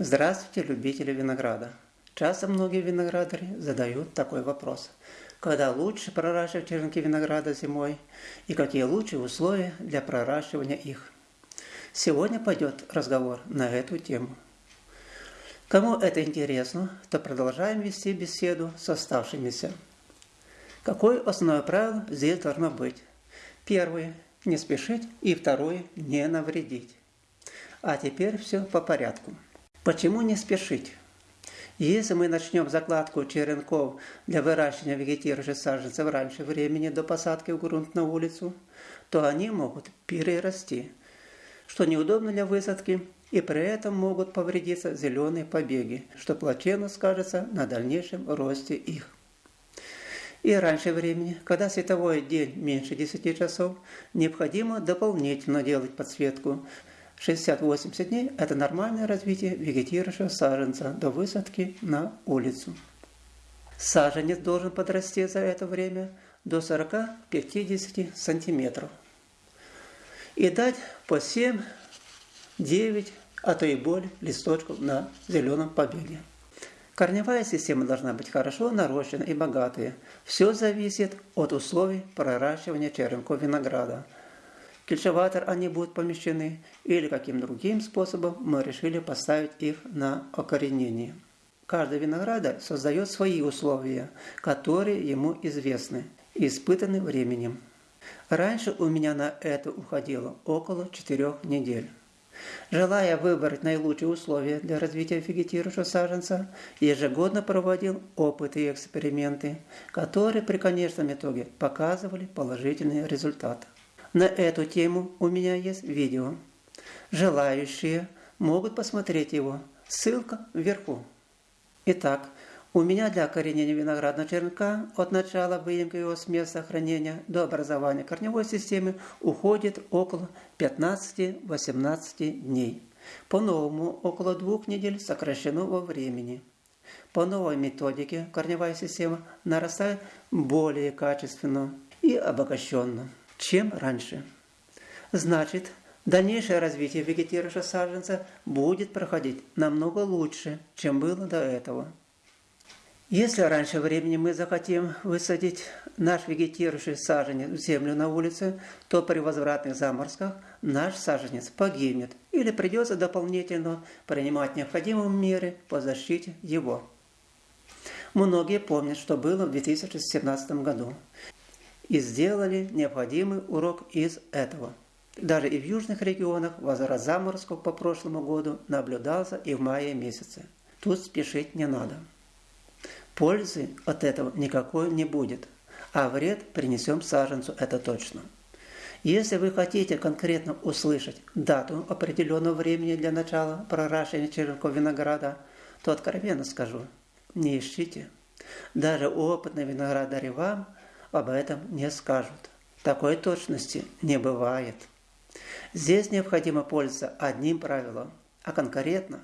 Здравствуйте, любители винограда! Часто многие виноградари задают такой вопрос. Когда лучше проращивать черенки винограда зимой и какие лучшие условия для проращивания их? Сегодня пойдет разговор на эту тему. Кому это интересно, то продолжаем вести беседу с оставшимися. Какое основное правило здесь должно быть? Первое – не спешить, и второе – не навредить. А теперь все по порядку. Почему не спешить? Если мы начнем закладку черенков для выращивания вегетирующих саженцев раньше времени до посадки в грунт на улицу, то они могут перерасти, что неудобно для высадки, и при этом могут повредиться зеленые побеги, что плачевно скажется на дальнейшем росте их. И раньше времени, когда световой день меньше 10 часов, необходимо дополнительно делать подсветку, 60-80 дней – это нормальное развитие вегетирующего саженца до высадки на улицу. Саженец должен подрасти за это время до 40-50 сантиметров и дать по 7, 9, а то и более листочков на зеленом побеге. Корневая система должна быть хорошо нарощена и богатая. Все зависит от условий проращивания черенков винограда – кельчеватор они будут помещены, или каким другим способом мы решили поставить их на окоренение. Каждый виноградарь создает свои условия, которые ему известны и испытаны временем. Раньше у меня на это уходило около четырех недель. Желая выбрать наилучшие условия для развития вегетирующего саженца, ежегодно проводил опыты и эксперименты, которые при конечном итоге показывали положительные результаты. На эту тему у меня есть видео. Желающие могут посмотреть его. Ссылка вверху. Итак, у меня для коренения виноградного черенка от начала выемки его с места хранения до образования корневой системы уходит около 15-18 дней. По-новому около двух недель сокращено во времени. По новой методике корневая система нарастает более качественно и обогащенно чем раньше. Значит, дальнейшее развитие вегетирующего саженца будет проходить намного лучше, чем было до этого. Если раньше времени мы захотим высадить наш вегетирующий саженец в землю на улице, то при возвратных заморозках наш саженец погибнет или придется дополнительно принимать необходимые меры по защите его. Многие помнят, что было в 2017 году и сделали необходимый урок из этого. Даже и в южных регионах возврат заморозков по прошлому году наблюдался и в мае месяце. Тут спешить не надо. Пользы от этого никакой не будет, а вред принесем саженцу, это точно. Если вы хотите конкретно услышать дату определенного времени для начала проращивания черенков винограда, то откровенно скажу, не ищите. Даже опытные виноградари вам об этом не скажут. Такой точности не бывает. Здесь необходимо пользоваться одним правилом, а конкретно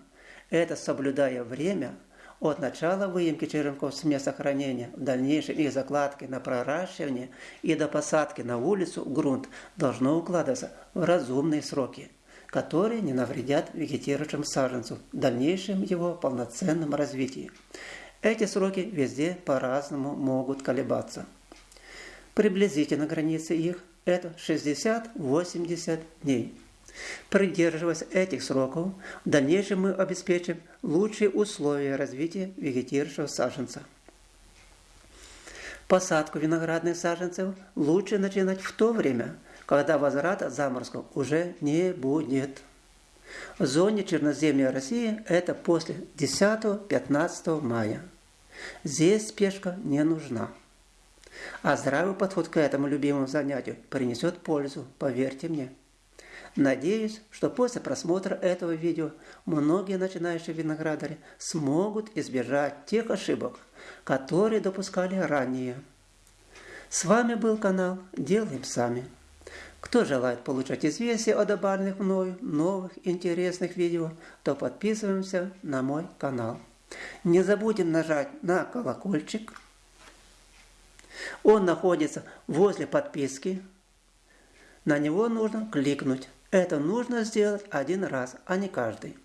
это соблюдая время от начала выемки черенков с места хранения, в дальнейшем их закладки на проращивание и до посадки на улицу грунт должно укладываться в разумные сроки, которые не навредят вегетирующему саженцу в дальнейшем его полноценном развитии. Эти сроки везде по-разному могут колебаться. Приблизительно границы их – это 60-80 дней. Придерживаясь этих сроков, в дальнейшем мы обеспечим лучшие условия развития вегетирующего саженца. Посадку виноградных саженцев лучше начинать в то время, когда возврата заморозков уже не будет. В зоне черноземья России это после 10-15 мая. Здесь спешка не нужна. А здравый подход к этому любимому занятию принесет пользу, поверьте мне. Надеюсь, что после просмотра этого видео многие начинающие виноградари смогут избежать тех ошибок, которые допускали ранее. С вами был канал «Делаем сами». Кто желает получать известия о добавленных мною новых интересных видео, то подписываемся на мой канал. Не забудем нажать на колокольчик – он находится возле подписки. На него нужно кликнуть. Это нужно сделать один раз, а не каждый.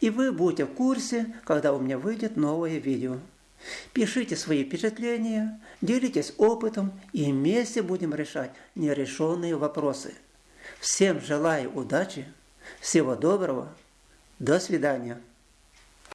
И вы будете в курсе, когда у меня выйдет новое видео. Пишите свои впечатления, делитесь опытом и вместе будем решать нерешенные вопросы. Всем желаю удачи, всего доброго, до свидания.